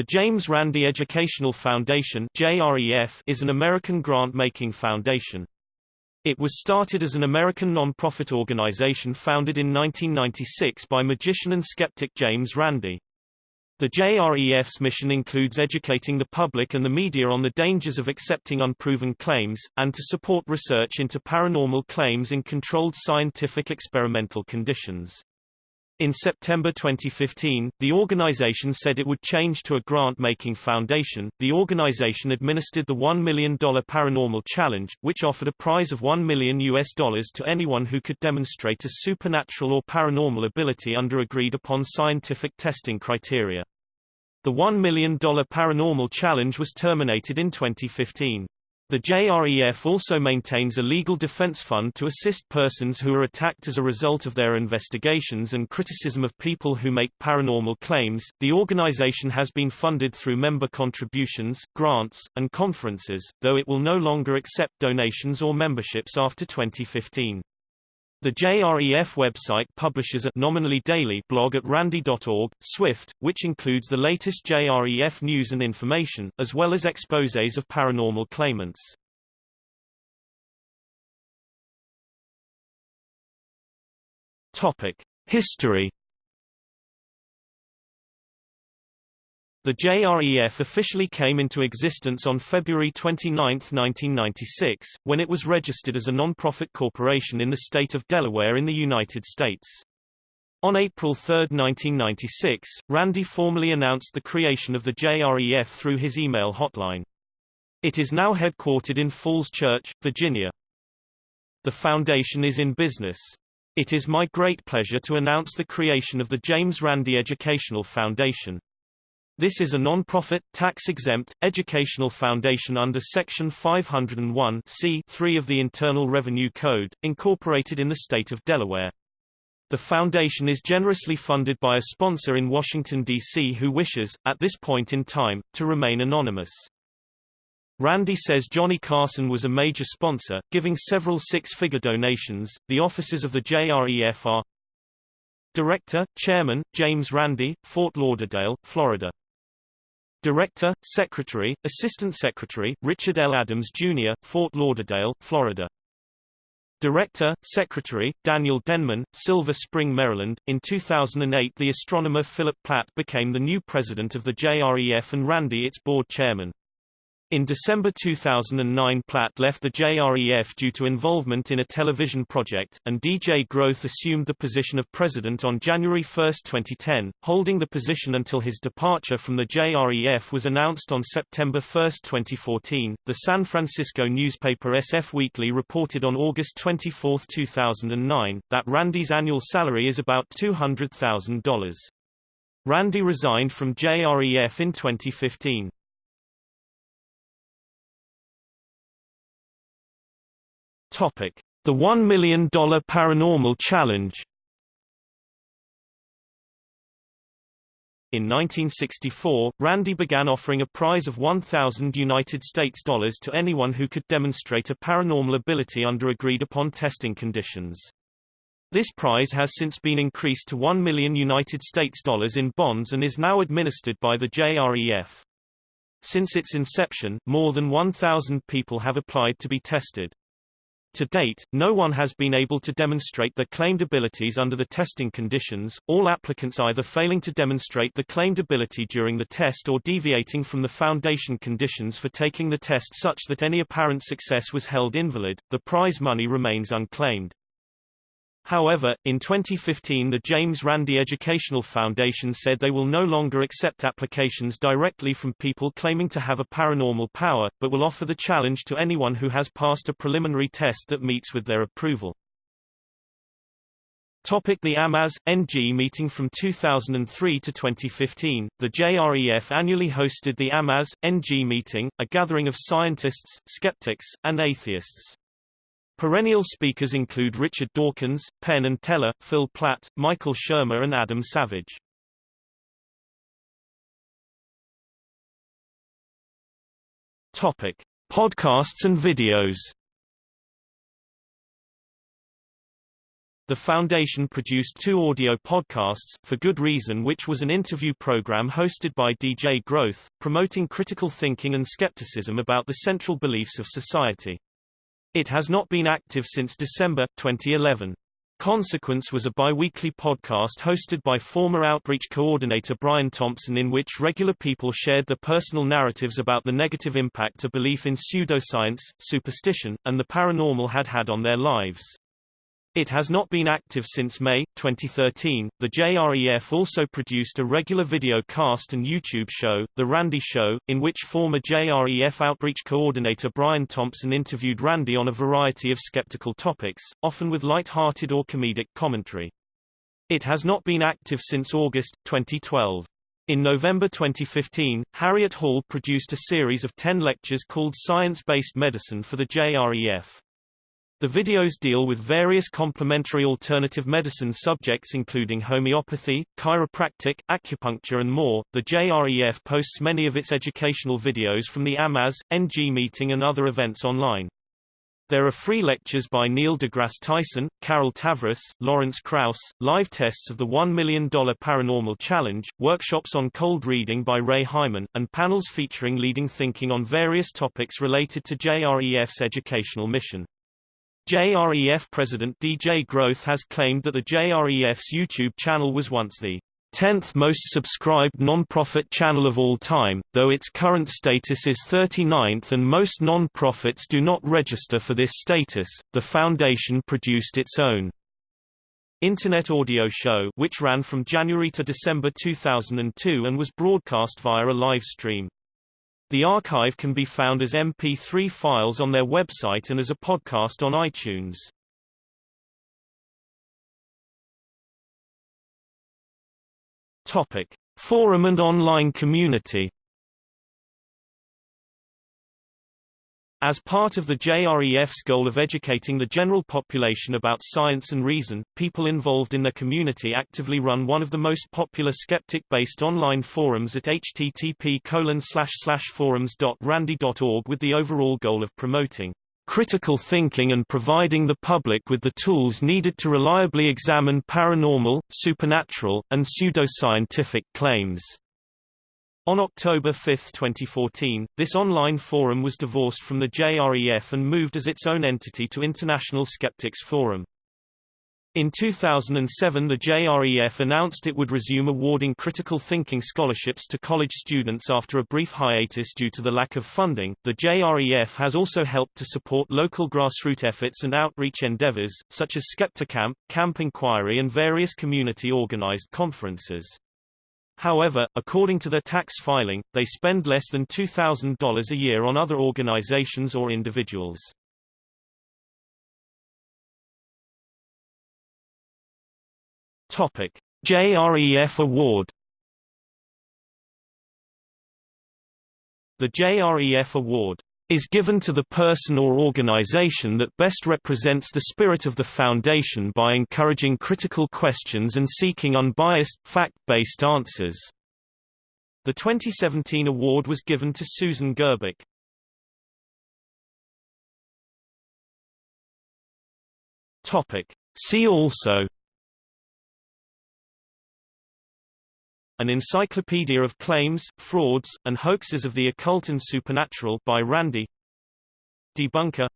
The James Randi Educational Foundation is an American grant-making foundation. It was started as an American non-profit organization founded in 1996 by magician and skeptic James Randi. The JREF's mission includes educating the public and the media on the dangers of accepting unproven claims, and to support research into paranormal claims in controlled scientific experimental conditions. In September 2015, the organization said it would change to a grant-making foundation. The organization administered the $1 million Paranormal Challenge, which offered a prize of 1 million US dollars to anyone who could demonstrate a supernatural or paranormal ability under agreed-upon scientific testing criteria. The $1 million Paranormal Challenge was terminated in 2015. The JREF also maintains a legal defense fund to assist persons who are attacked as a result of their investigations and criticism of people who make paranormal claims. The organization has been funded through member contributions, grants, and conferences, though it will no longer accept donations or memberships after 2015. The JREF website publishes a nominally daily blog at randi.org, Swift, which includes the latest JREF news and information, as well as exposés of paranormal claimants. Topic: History The JREF officially came into existence on February 29, 1996, when it was registered as a non-profit corporation in the state of Delaware in the United States. On April 3, 1996, Randi formally announced the creation of the JREF through his email hotline. It is now headquartered in Falls Church, Virginia. The foundation is in business. It is my great pleasure to announce the creation of the James Randi Educational Foundation. This is a non-profit, tax-exempt, educational foundation under Section 501 3 of the Internal Revenue Code, incorporated in the state of Delaware. The foundation is generously funded by a sponsor in Washington, D.C. who wishes, at this point in time, to remain anonymous. Randi says Johnny Carson was a major sponsor, giving several six-figure donations. The offices of the JREF are Director, Chairman, James Randi, Fort Lauderdale, Florida. Director, Secretary, Assistant Secretary, Richard L. Adams, Jr., Fort Lauderdale, Florida. Director, Secretary, Daniel Denman, Silver Spring, Maryland. In 2008 the astronomer Philip Plait became the new president of the JREF and Randi its board chairman. In December 2009 Plait left the JREF due to involvement in a television project, and DJ Grothe assumed the position of president on January 1, 2010, holding the position until his departure from the JREF was announced on September 1, 2014. The San Francisco newspaper SF Weekly reported on August 24, 2009, that Randi's annual salary is about $200,000. Randi resigned from JREF in 2015. Topic: The $1 million Paranormal Challenge. In 1964, Randi began offering a prize of 1,000 United States dollars to anyone who could demonstrate a paranormal ability under agreed-upon testing conditions. This prize has since been increased to 1 million United States dollars in bonds and is now administered by the JREF. Since its inception, more than 1,000 people have applied to be tested. To date, no one has been able to demonstrate their claimed abilities under the testing conditions, all applicants either failing to demonstrate the claimed ability during the test or deviating from the foundation conditions for taking the test such that any apparent success was held invalid. The prize money remains unclaimed. However, in 2015 the James Randi Educational Foundation said they will no longer accept applications directly from people claiming to have a paranormal power, but will offer the challenge to anyone who has passed a preliminary test that meets with their approval. Topic the AMAS NG meeting from 2003 to 2015 The JREF annually hosted the AMAS NG meeting a gathering of scientists skeptics and atheists Perennial speakers include Richard Dawkins, Penn and Teller, Phil Plait, Michael Shermer and Adam Savage. Topic: Podcasts and videos. the foundation produced two audio podcasts, For Good Reason which was an interview program hosted by DJ Grothe, promoting critical thinking and skepticism about the central beliefs of society. It has not been active since December, 2011. Consequence was a bi-weekly podcast hosted by former outreach coordinator Brian Thompson in which regular people shared their personal narratives about the negative impact a belief in pseudoscience, superstition, and the paranormal had had on their lives. It has not been active since May 2013. The JREF also produced a regular video cast and YouTube show, The Randi Show, in which former JREF outreach coordinator Brian Thompson interviewed Randi on a variety of skeptical topics, often with light-hearted or comedic commentary. It has not been active since August 2012. In November 2015, Harriet Hall produced a series of 10 lectures called Science-Based Medicine for the JREF. The videos deal with various complementary alternative medicine subjects including homeopathy, chiropractic, acupuncture and more. The JREF posts many of its educational videos from the AMAS, NG meeting and other events online. There are free lectures by Neil deGrasse Tyson, Carol Tavris, Lawrence Krauss, live tests of the $1 Million Paranormal Challenge, workshops on cold reading by Ray Hyman, and panels featuring leading thinking on various topics related to JREF's educational mission. JREF president DJ Grothe has claimed that the JREF's YouTube channel was once the 10th most subscribed non-profit channel of all time, though its current status is 39th and most non-profits do not register for this status. The foundation produced its own Internet audio show which ran from January to December 2002 and was broadcast via a live stream. The archive can be found as MP3 files on their website and as a podcast on iTunes. Topic: Forum and online community. As part of the JREF's goal of educating the general population about science and reason, people involved in the community actively run one of the most popular skeptic-based online forums at http forums.randi.org with the overall goal of promoting critical thinking and providing the public with the tools needed to reliably examine paranormal, supernatural, and pseudoscientific claims. On October 5, 2014, this online forum was divorced from the JREF and moved as its own entity to International Skeptics Forum. In 2007 the JREF announced it would resume awarding critical thinking scholarships to college students after a brief hiatus due to the lack of funding. The JREF has also helped to support local grassroots efforts and outreach endeavors, such as Skepticamp, Camp Inquiry and various community-organized conferences. However, according to their tax filing, they spend less than $2,000 a year on other organizations or individuals. Topic: JREF Award The JREF Award is given to the person or organization that best represents the spirit of the Foundation by encouraging critical questions and seeking unbiased, fact-based answers. The 2017 award was given to Susan Gerbic. Topic. See also An Encyclopedia of Claims, Frauds, and Hoaxes of the Occult and Supernatural by Randi Debunker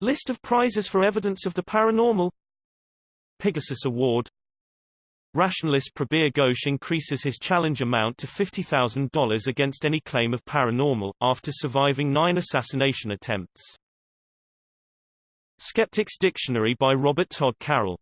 List of prizes for evidence of the paranormal. Pegasus Award. Rationalist Prabir Ghosh increases his challenge amount to $50,000 against any claim of paranormal, after surviving nine assassination attempts. Skeptics Dictionary by Robert Todd Carroll